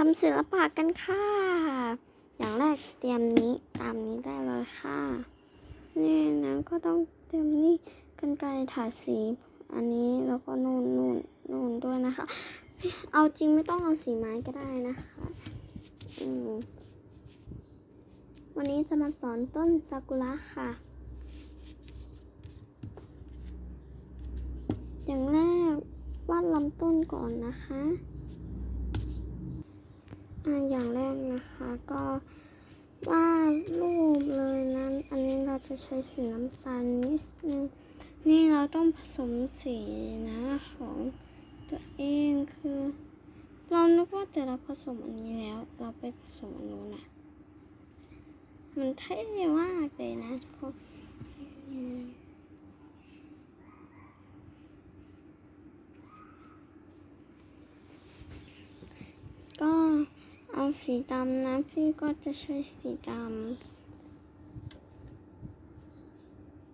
ทำศิลปะกันค่ะ อย่างแรกเตรียมนี้ตามนี้ได้เลยค่ะ นี่นะก็ต้องเตรียมนี่กันไกรถาสี อันนี้แล้วก็นู่นนู่นนู่นด้วยนะคะ เอาจริงไม่ต้องเอาสีไม้ก็ได้นะคะอืมวันนี้จะมาสอนต้นซากุระค่ะ อย่างแรกวาดลำต้นก่อนนะคะ อย่างแรกนะคะก็วาดรูปเลยนะอันนี้เราจะใช้สีน้ำตาลนิดนึง นี่เราต้องผสมสีนะของตัวเองคือ เรานึกว่าแต่เราผสมอันนี้แล้ว เราไปผสมอันนู้นนะมันเท่มากเลยนะทุกคนอืมก็เอา สีดำนะ พี่ก็จะใช้สีดำ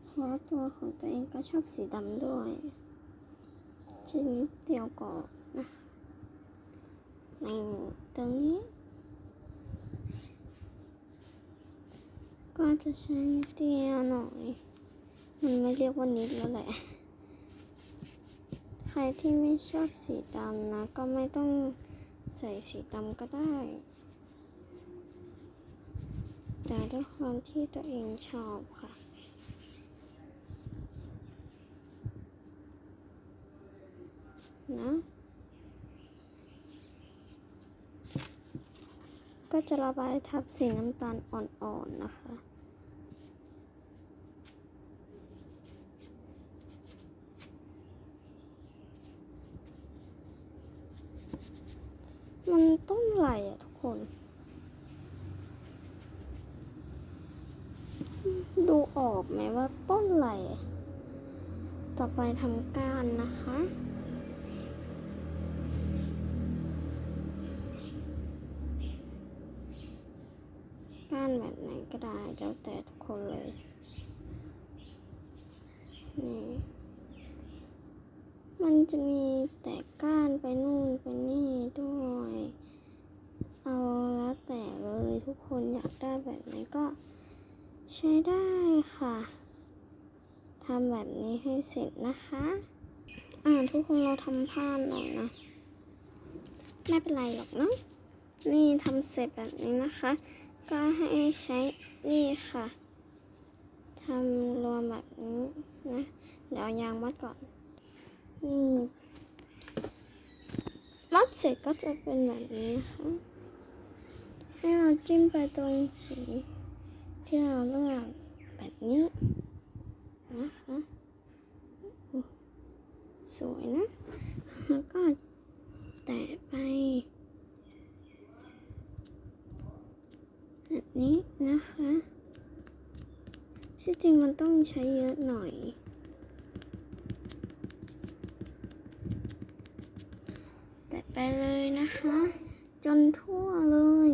เพราะตัวของตัวเองก็ชอบสีดำด้วยชิ้นนิดเดียวก่อนนะในตรงนี้ ก็จะใช้นิดเดียวหน่อย มันไม่เรียกว่านิดแล้วแหละ ใครที่ไม่ชอบสีดำนะ ก็ไม่ต้องใส่สีดำก็ได้ แต่ด้วยความที่ตัวเองชอบค่ะ นะ ก็จะระบายทับสีน้ำตาลอ่อนๆนะคะมันต้นไหลอะทุกคน ดูออกไหมว่าต้นไหลต่อไปทำก้านนะคะ ก้านแบบไหนก็ได้แล้วแต่ทุกคนเลย นี่ มันจะมีแต่ก้านไปนู่นไปนี่ด้วย เอาแล้วแต่เลยทุกคนอยากได้แบบไหนก็ ใช้ได้ค่ะทำแบบนี้ให้เสร็จนะคะ อ่าทุกคนเราทำพลาดหน่อยนะ ไม่เป็นไรหรอกเนาะ นี่ทำเสร็จแบบนี้นะคะ ก็ให้ใช้นี่ค่ะทำรวมแบบนี้นะ เดี๋ยวยางมัดก่อน นี่มัดเสร็จก็จะเป็นแบบนี้นะคะ ให้เราจิ้มไปตรงสี ที่เราเลือกแบบนี้นะคะสวยนะ แล้วก็แตะไปแบบนี้นะคะที่จริงมันต้องใช้เยอะหน่อยแตะไปเลยนะคะ จนทั่วเลย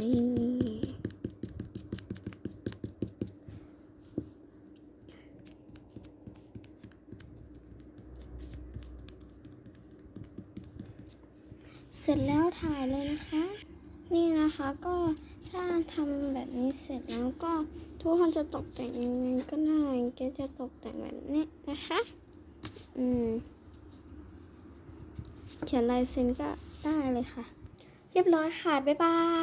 นี่ เสร็จแล้วถ่ายเลยนะคะ นี่นะคะก็ถ้าทำแบบนี้เสร็จแล้วก็ทุกคนจะตกแต่งยังไงก็ได้เกจะตกแต่งแบบนี้นะคะ อืม เขียนลายเซ็นก็ได้เลยค่ะ เรียบร้อยค่ะ บ๊ายบาย